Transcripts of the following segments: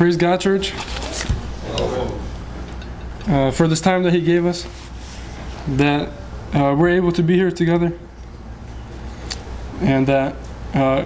Praise God, church, uh, for this time that He gave us, that uh, we're able to be here together, and that uh,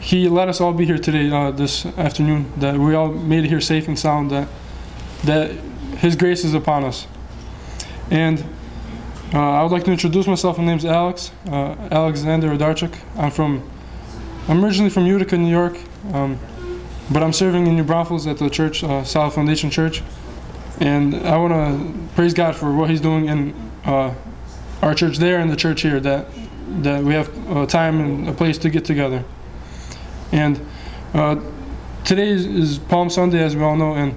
He let us all be here today, uh, this afternoon, that we all made it here safe and sound, that, that His grace is upon us. And uh, I would like to introduce myself. My name's Alex, uh, Alexander Odarchuk. I'm from, I'm originally from Utica, New York. Um, but I'm serving in New Braunfels at the church, uh, Foundation Church, and I want to praise God for what He's doing in uh, our church there and the church here. That that we have a time and a place to get together. And uh, today is, is, Palm Sunday, as we all know, and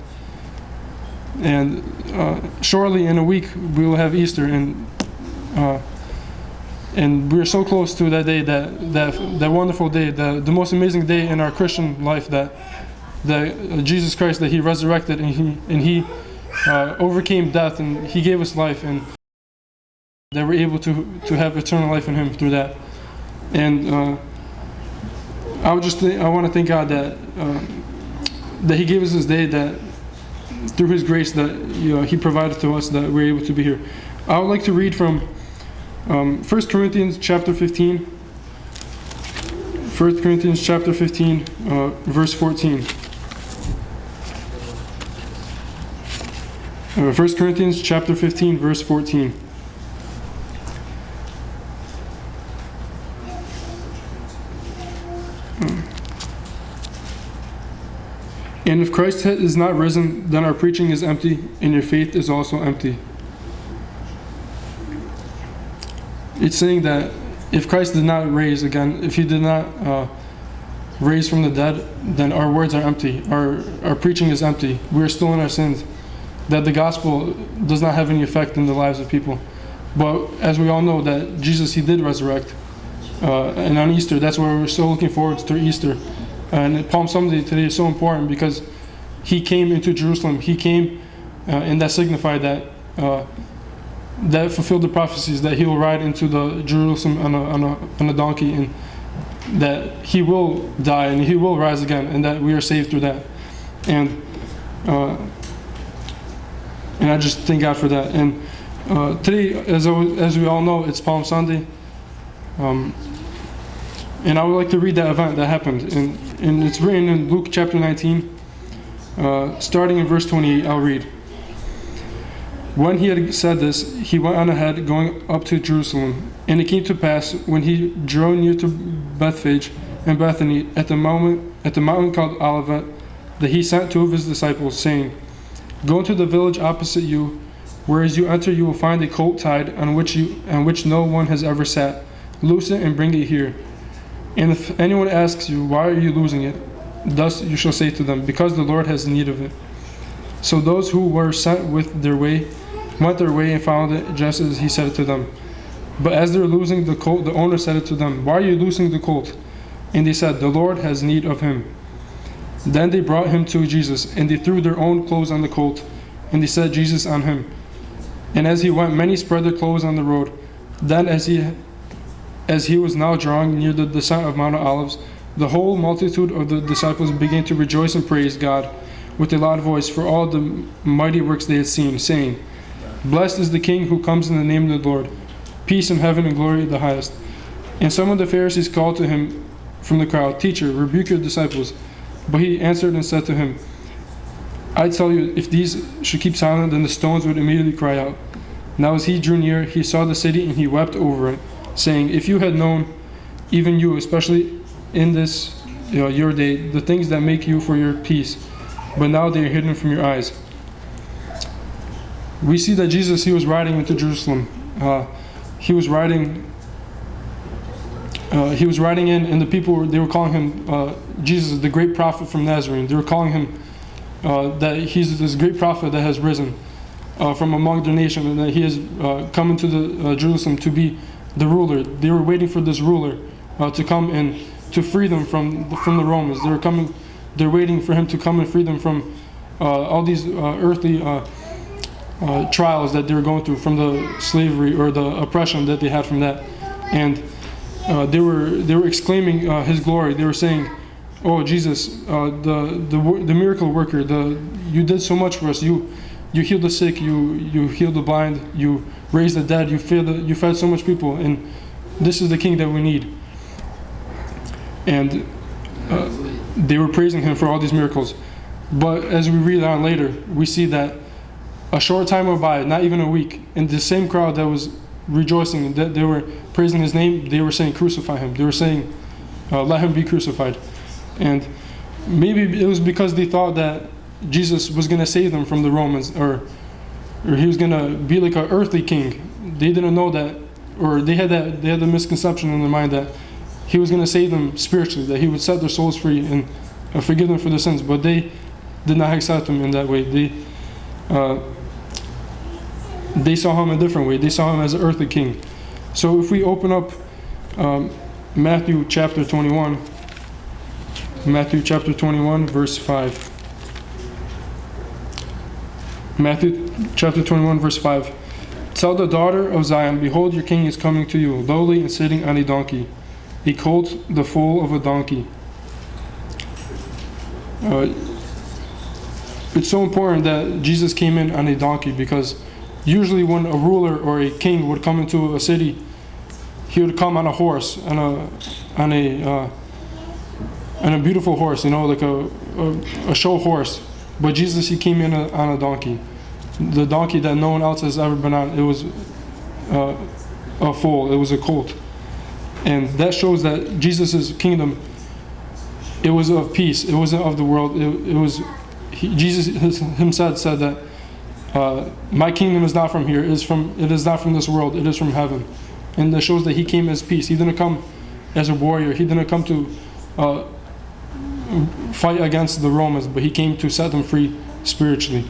and uh, shortly in a week we will have Easter, and uh, and we're so close to that day, that that that wonderful day, the the most amazing day in our Christian life that that uh, Jesus Christ that He resurrected and He and He uh, overcame death and He gave us life and that we're able to to have eternal life in Him through that. And uh, I would just I want to thank God that uh, that He gave us this day that through His grace that you know, He provided to us that we're able to be here. I would like to read from um, 1 Corinthians chapter 15. 1 Corinthians chapter 15, uh, verse 14. Uh, 1 Corinthians chapter 15, verse 14. And if Christ is not risen, then our preaching is empty, and your faith is also empty. It's saying that if Christ did not raise again, if he did not uh, raise from the dead, then our words are empty. Our, our preaching is empty. We are still in our sins that the gospel does not have any effect in the lives of people. But as we all know, that Jesus, He did resurrect. Uh, and on Easter, that's why we're so looking forward to Easter. And Palm Sunday today is so important because He came into Jerusalem. He came, uh, and that signified that uh, that fulfilled the prophecies that He will ride into the Jerusalem on a, on a, on a donkey, and that He will die and He will rise again, and that we are saved through that. And uh, and I just thank God for that. And uh, today, as, as we all know, it's Palm Sunday. Um, and I would like to read that event that happened. And, and it's written in Luke chapter 19, uh, starting in verse 28. I'll read. When he had said this, he went on ahead, going up to Jerusalem. And it came to pass, when he drew near to Bethphage and Bethany, at the, moment, at the mountain called Olivet, that he sent two of his disciples, saying, Go into the village opposite you, where as you enter you will find a colt tied on which you on which no one has ever sat. Loose it and bring it here. And if anyone asks you, Why are you losing it? Thus you shall say to them, Because the Lord has need of it. So those who were sent with their way went their way and found it just as he said it to them. But as they were losing the colt, the owner said it to them, Why are you losing the colt? And they said, The Lord has need of him. Then they brought him to Jesus, and they threw their own clothes on the colt, and they set Jesus on him. And as he went, many spread their clothes on the road. Then, as he, as he was now drawing near the descent of Mount of Olives, the whole multitude of the disciples began to rejoice and praise God with a loud voice for all the mighty works they had seen, saying, Blessed is the King who comes in the name of the Lord, peace in heaven and glory at the highest. And some of the Pharisees called to him from the crowd, Teacher, rebuke your disciples. But he answered and said to him, I tell you, if these should keep silent, then the stones would immediately cry out. Now as he drew near, he saw the city and he wept over it, saying, If you had known, even you, especially in this you know, your day, the things that make you for your peace, but now they are hidden from your eyes. We see that Jesus, he was riding into Jerusalem. Uh, he was riding uh, he was riding in, and the people they were calling him uh, Jesus, the great prophet from Nazareth. They were calling him uh, that he's this great prophet that has risen uh, from among their nation, and that he has uh, come into the Jerusalem to be the ruler. They were waiting for this ruler to come and to free them from the, from the Romans. They were coming. They're waiting for him to come and free them from all these earthly. Trials that they were going through from the slavery or the oppression that they had from that, and uh, they were they were exclaiming uh, His glory. They were saying, "Oh Jesus, uh, the the the miracle worker, the you did so much for us. You you healed the sick, you you healed the blind, you raised the dead, you fed the, you fed so much people, and this is the king that we need." And uh, they were praising him for all these miracles. But as we read on later, we see that a short time went by, not even a week, and the same crowd that was rejoicing, that they were praising his name, they were saying, Crucify him. They were saying, uh, Let him be crucified. And maybe it was because they thought that Jesus was going to save them from the Romans, or, or he was going to be like an earthly king. They didn't know that, or they had that, they had the misconception in their mind that he was going to save them spiritually, that he would set their souls free and uh, forgive them for their sins. But they did not accept him in that way. They, uh, they saw him a different way. They saw him as an earthly king. So if we open up um, Matthew chapter 21, Matthew chapter 21, verse 5. Matthew chapter 21, verse 5. Tell the daughter of Zion, Behold, your king is coming to you, lowly and sitting on a donkey, a colt, the foal of a donkey. Uh, it's so important that Jesus came in on a donkey because usually when a ruler or a king would come into a city, he would come on a horse, on a on a uh, on a beautiful horse, you know, like a, a, a show horse. But Jesus, he came in a, on a donkey, the donkey that no one else has ever been on. It was uh, a foal. It was a colt, and that shows that Jesus' kingdom. It was of peace. It wasn't of the world. It, it was he, Jesus himself said that uh, my kingdom is not from here. It is from it is not from this world. It is from heaven, and that shows that he came as peace. He didn't come as a warrior. He didn't come to uh, fight against the Romans, but he came to set them free spiritually.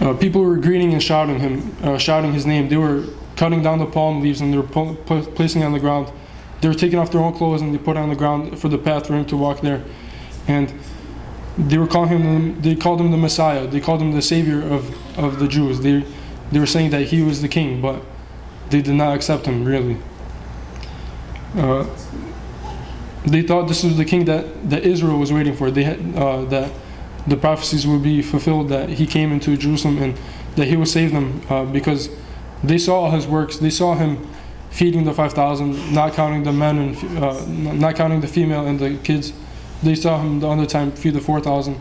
Uh, people were greeting and shouting him, uh, shouting his name. They were cutting down the palm leaves and they were placing it on the ground. They were taking off their own clothes and they put it on the ground for the path for him to walk there. And they were calling him. They called him the Messiah. They called him the Savior of, of the Jews. They they were saying that he was the King, but they did not accept him really. Uh, they thought this was the king that, that Israel was waiting for. They had uh, that the prophecies would be fulfilled that he came into Jerusalem and that he would save them uh, because they saw his works. They saw him feeding the five thousand, not counting the men and uh, not counting the female and the kids. They saw him the other time feed the four thousand.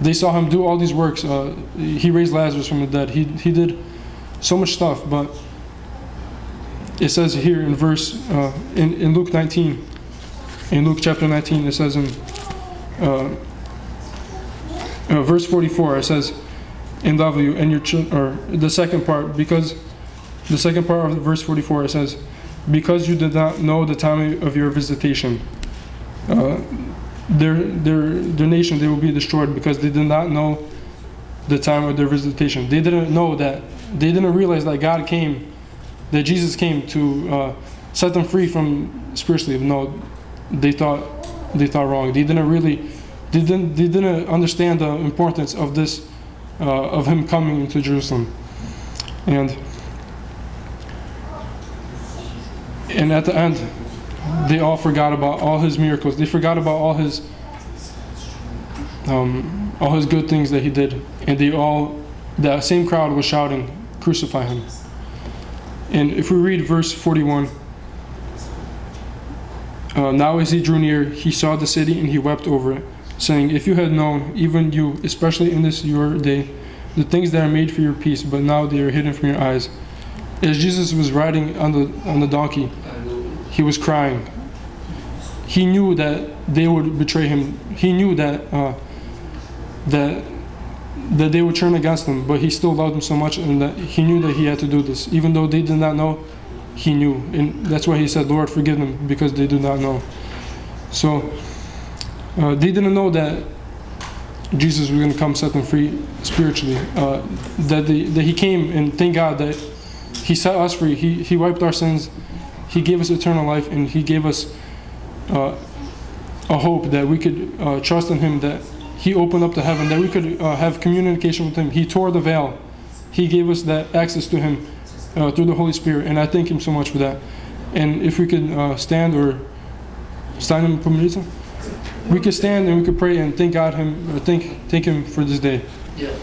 They saw him do all these works. Uh, he raised Lazarus from the dead. He he did so much stuff, but it says here in verse uh, in in Luke 19 in Luke chapter 19, it says in uh, uh, verse 44, it says, "And love you and your children." Or the second part, because the second part of verse 44, it says, "Because you did not know the time of your visitation." Uh, their their their nation they will be destroyed because they did not know the time of their visitation. They didn't know that they didn't realize that God came, that Jesus came to uh, set them free from spiritually. No, they thought they thought wrong. They didn't really they didn't they didn't understand the importance of this uh, of him coming into Jerusalem, and and at the end they all forgot about all his miracles. They forgot about all his um, all his good things that he did, and they all that same crowd was shouting, "Crucify him!" And if we read verse forty-one. Uh, now as he drew near, he saw the city and he wept over it, saying, If you had known, even you, especially in this your day, the things that are made for your peace, but now they are hidden from your eyes. As Jesus was riding on the on the donkey, he was crying. He knew that they would betray him. He knew that uh, that that they would turn against him, but he still loved them so much, and that he knew that he had to do this, even though they did not know he knew. And that's why he said, Lord, forgive them because they do not know. So uh, they didn't know that Jesus was going to come set them free spiritually. Uh, that, they, that he came and thank God that he set us free. He, he wiped our sins. He gave us eternal life and He gave us uh, a hope that we could uh, trust in Him, that He opened up to heaven, that we could uh, have communication with Him. He tore the veil. He gave us that access to Him uh, through the Holy Spirit. And I thank Him so much for that. And if we could uh, stand or stand in Pumerita, we could stand and we could pray and thank God Him, uh, thank, thank Him for this day. Yeah.